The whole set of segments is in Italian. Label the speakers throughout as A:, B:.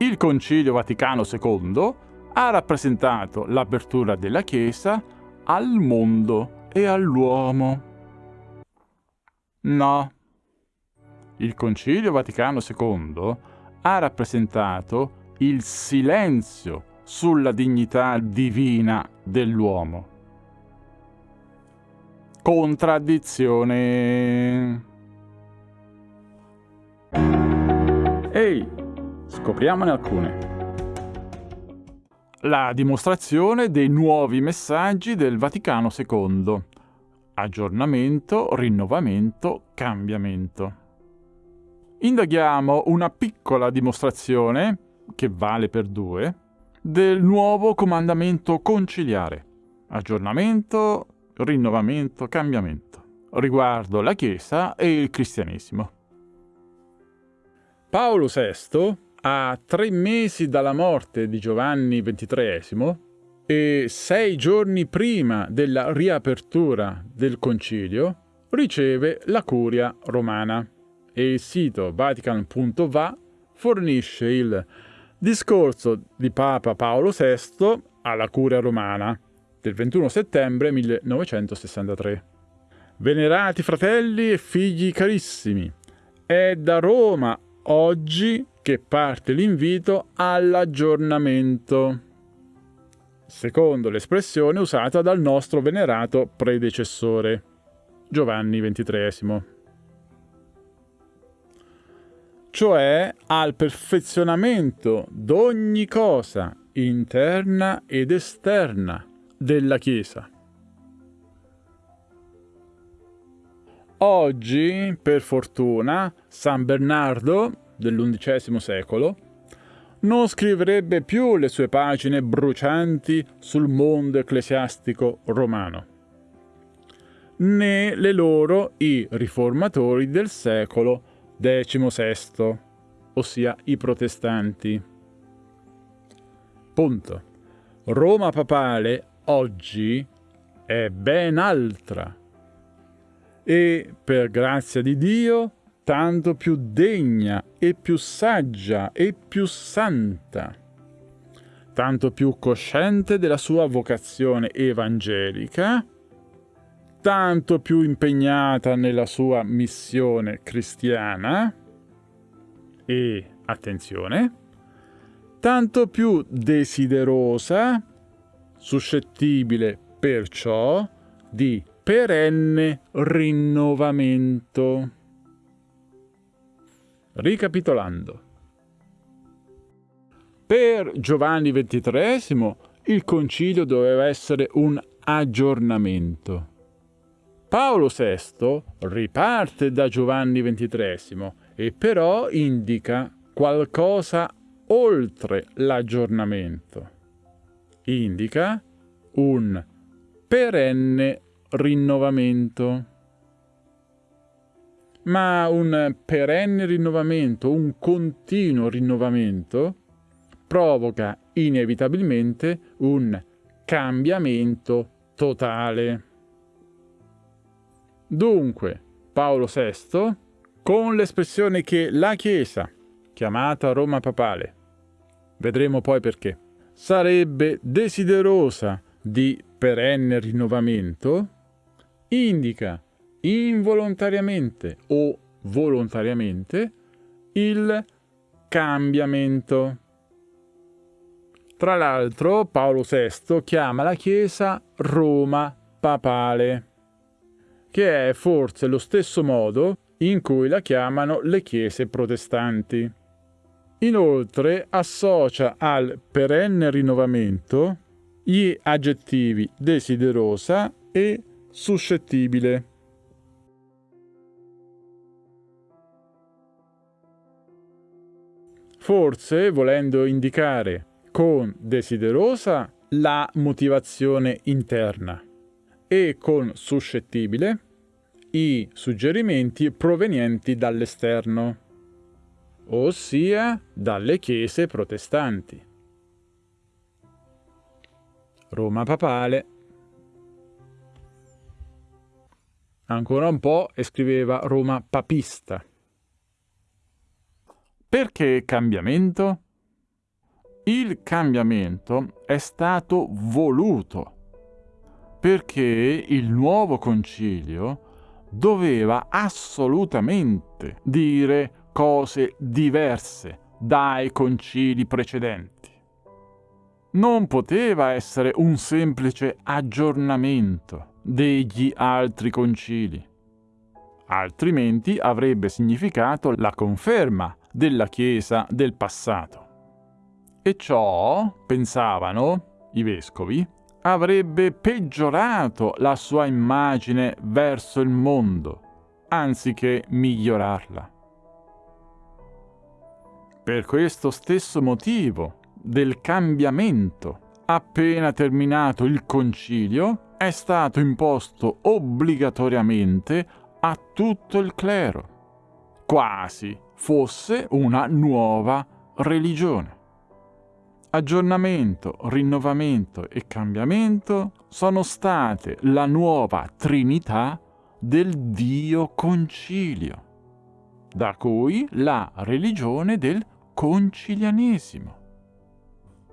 A: Il Concilio Vaticano II ha rappresentato l'apertura della Chiesa al mondo e all'uomo. No. Il Concilio Vaticano II ha rappresentato il silenzio sulla dignità divina dell'uomo. Contraddizione. Scopriamone alcune. La dimostrazione dei nuovi messaggi del Vaticano II. Aggiornamento, rinnovamento, cambiamento. Indaghiamo una piccola dimostrazione, che vale per due, del nuovo comandamento conciliare. Aggiornamento, rinnovamento, cambiamento. Riguardo la Chiesa e il cristianesimo. Paolo VI, a tre mesi dalla morte di Giovanni XXIII e sei giorni prima della riapertura del concilio, riceve la curia romana e il sito vatican.va fornisce il discorso di Papa Paolo VI alla curia romana del 21 settembre 1963. Venerati fratelli e figli carissimi, è da Roma oggi che parte l'invito all'aggiornamento, secondo l'espressione usata dal nostro venerato predecessore, Giovanni XXIII cioè al perfezionamento d'ogni cosa interna ed esterna della Chiesa. Oggi, per fortuna, San Bernardo dell'undicesimo secolo non scriverebbe più le sue pagine brucianti sul mondo ecclesiastico romano, né le loro i riformatori del secolo XVI, ossia i protestanti. Punto. Roma papale oggi è ben altra e, per grazia di Dio, tanto più degna e più saggia e più santa, tanto più cosciente della sua vocazione evangelica, tanto più impegnata nella sua missione cristiana e, attenzione, tanto più desiderosa, suscettibile perciò di perenne rinnovamento. Ricapitolando. Per Giovanni XXIII il concilio doveva essere un aggiornamento Paolo VI riparte da Giovanni XXIII e però indica qualcosa oltre l'aggiornamento. Indica un perenne rinnovamento. Ma un perenne rinnovamento, un continuo rinnovamento, provoca inevitabilmente un cambiamento totale. Dunque, Paolo VI, con l'espressione che la Chiesa, chiamata Roma papale, vedremo poi perché, sarebbe desiderosa di perenne rinnovamento, indica involontariamente o volontariamente il cambiamento. Tra l'altro Paolo VI chiama la Chiesa Roma papale che è forse lo stesso modo in cui la chiamano le chiese protestanti. Inoltre associa al perenne rinnovamento gli aggettivi desiderosa e suscettibile. Forse volendo indicare con desiderosa la motivazione interna e con suscettibile i suggerimenti provenienti dall'esterno, ossia dalle chiese protestanti. Roma papale. Ancora un po' e scriveva Roma papista. Perché cambiamento? Il cambiamento è stato voluto perché il nuovo concilio doveva assolutamente dire cose diverse dai concili precedenti. Non poteva essere un semplice aggiornamento degli altri concili, altrimenti avrebbe significato la conferma della Chiesa del passato. E ciò, pensavano i vescovi, avrebbe peggiorato la sua immagine verso il mondo, anziché migliorarla. Per questo stesso motivo del cambiamento, appena terminato il concilio, è stato imposto obbligatoriamente a tutto il clero, quasi fosse una nuova religione. Aggiornamento, rinnovamento e cambiamento sono state la nuova trinità del Dio concilio, da cui la religione del concilianesimo.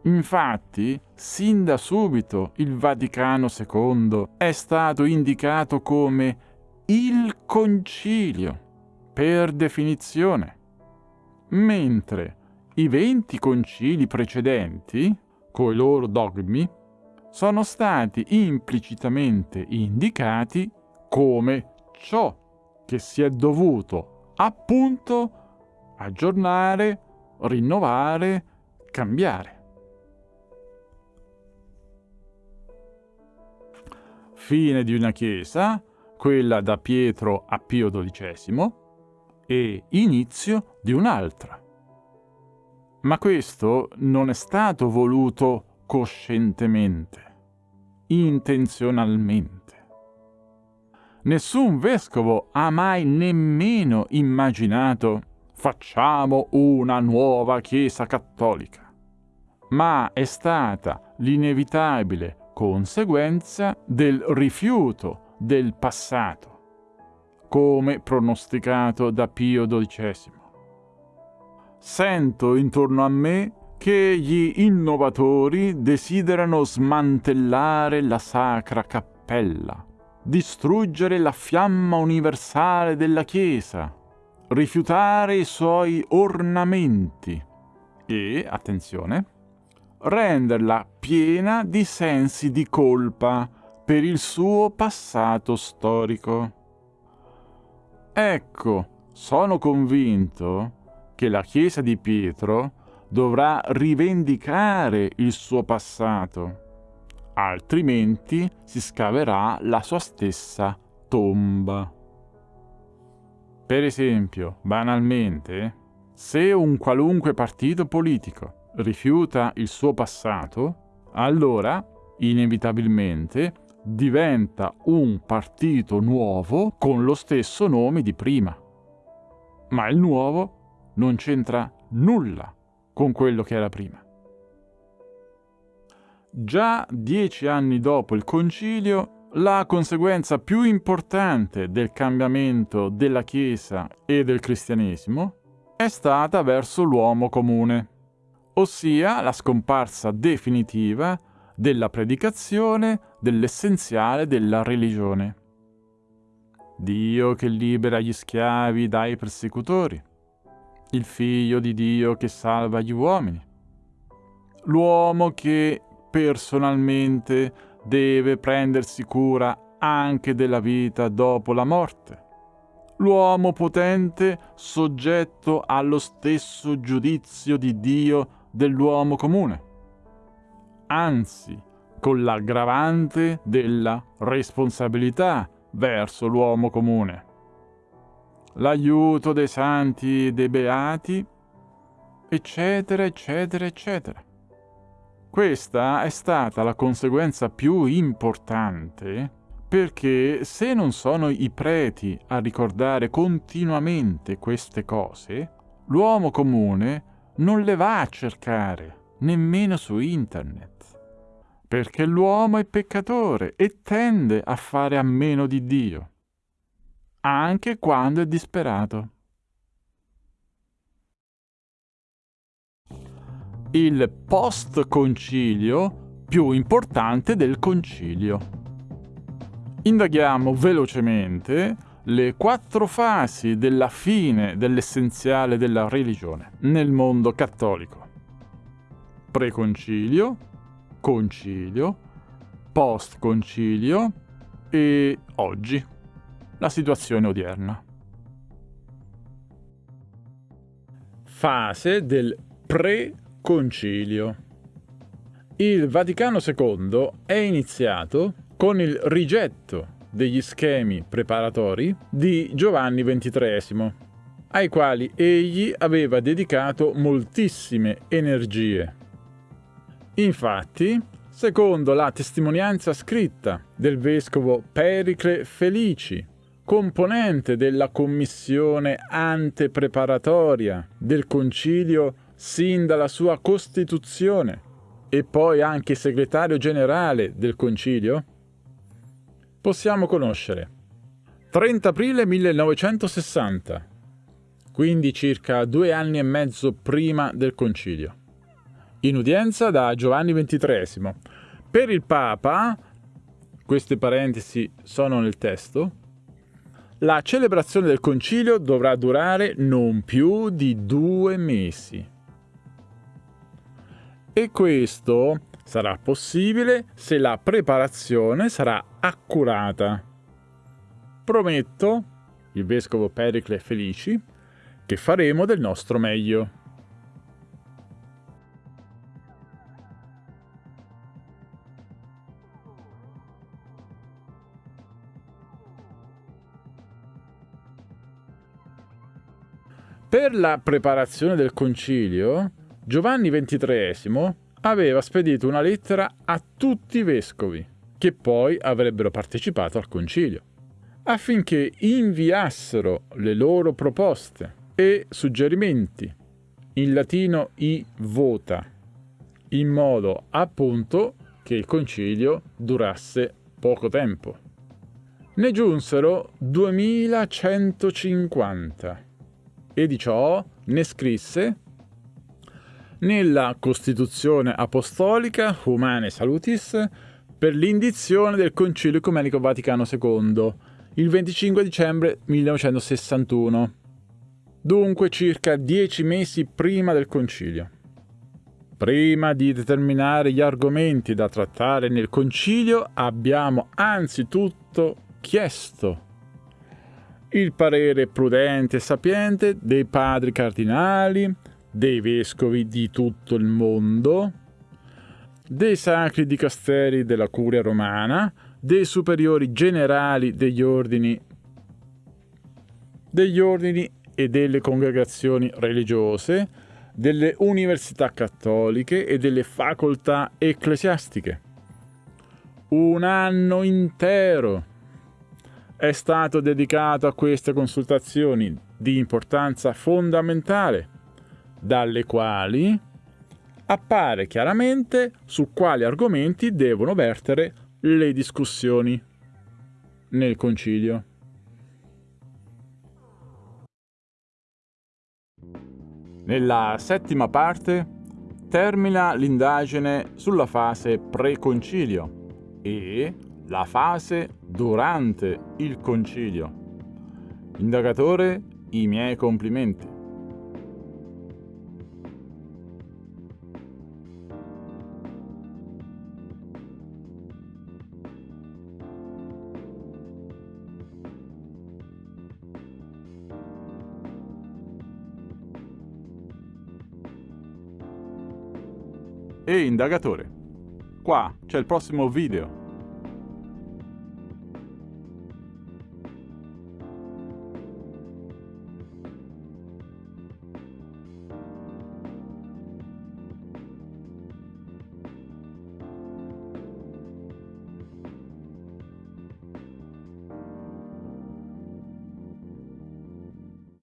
A: Infatti, sin da subito il Vaticano II è stato indicato come il concilio, per definizione, mentre i venti concili precedenti, coi loro dogmi, sono stati implicitamente indicati come ciò che si è dovuto appunto aggiornare, rinnovare, cambiare. Fine di una chiesa, quella da Pietro a Pio XII, e inizio di un'altra. Ma questo non è stato voluto coscientemente, intenzionalmente. Nessun vescovo ha mai nemmeno immaginato facciamo una nuova Chiesa cattolica, ma è stata l'inevitabile conseguenza del rifiuto del passato, come pronosticato da Pio XII Sento intorno a me che gli innovatori desiderano smantellare la sacra cappella, distruggere la fiamma universale della Chiesa, rifiutare i suoi ornamenti e, attenzione, renderla piena di sensi di colpa per il suo passato storico. Ecco, sono convinto che la Chiesa di Pietro dovrà rivendicare il suo passato, altrimenti si scaverà la sua stessa tomba. Per esempio, banalmente, se un qualunque partito politico rifiuta il suo passato, allora, inevitabilmente, diventa un partito nuovo con lo stesso nome di prima. Ma il nuovo non c'entra nulla con quello che era prima. Già dieci anni dopo il concilio, la conseguenza più importante del cambiamento della Chiesa e del cristianesimo è stata verso l'uomo comune, ossia la scomparsa definitiva della predicazione dell'essenziale della religione. Dio che libera gli schiavi dai persecutori. Il figlio di Dio che salva gli uomini, l'uomo che personalmente deve prendersi cura anche della vita dopo la morte, l'uomo potente soggetto allo stesso giudizio di Dio dell'uomo comune, anzi con l'aggravante della responsabilità verso l'uomo comune l'aiuto dei santi e dei beati, eccetera, eccetera, eccetera. Questa è stata la conseguenza più importante perché se non sono i preti a ricordare continuamente queste cose, l'uomo comune non le va a cercare, nemmeno su internet. Perché l'uomo è peccatore e tende a fare a meno di Dio anche quando è disperato. il post-concilio più importante del concilio. Indaghiamo velocemente le quattro fasi della fine dell'essenziale della religione nel mondo cattolico. Preconcilio, concilio, post-concilio e oggi, la situazione odierna. Fase del pre-concilio. Il Vaticano II è iniziato con il rigetto degli schemi preparatori di Giovanni XXIII, ai quali egli aveva dedicato moltissime energie. Infatti, secondo la testimonianza scritta del vescovo Pericle Felici, componente della commissione antepreparatoria del concilio sin dalla sua costituzione e poi anche segretario generale del concilio, possiamo conoscere 30 aprile 1960, quindi circa due anni e mezzo prima del concilio. In udienza da Giovanni XXIII. Per il Papa, queste parentesi sono nel testo, la celebrazione del concilio dovrà durare non più di due mesi. E questo sarà possibile se la preparazione sarà accurata. Prometto, il vescovo Pericle Felici, che faremo del nostro meglio. Per la preparazione del concilio, Giovanni XXIII aveva spedito una lettera a tutti i vescovi, che poi avrebbero partecipato al concilio, affinché inviassero le loro proposte e suggerimenti, in latino i vota, in modo appunto che il concilio durasse poco tempo. Ne giunsero 2150 e di ciò ne scrisse nella Costituzione Apostolica Humane Salutis per l'indizione del Concilio Ecumenico Vaticano II il 25 dicembre 1961, dunque circa dieci mesi prima del Concilio. Prima di determinare gli argomenti da trattare nel Concilio abbiamo anzitutto chiesto il parere prudente e sapiente dei padri cardinali, dei vescovi di tutto il mondo, dei sacri dicasteri della curia romana, dei superiori generali degli ordini, degli ordini e delle congregazioni religiose, delle università cattoliche e delle facoltà ecclesiastiche. Un anno intero è stato dedicato a queste consultazioni di importanza fondamentale dalle quali appare chiaramente su quali argomenti devono vertere le discussioni nel concilio. Nella settima parte termina l'indagine sulla fase pre-concilio e la fase durante il concilio. Indagatore, i miei complimenti. e indagatore. Qua c'è il prossimo video.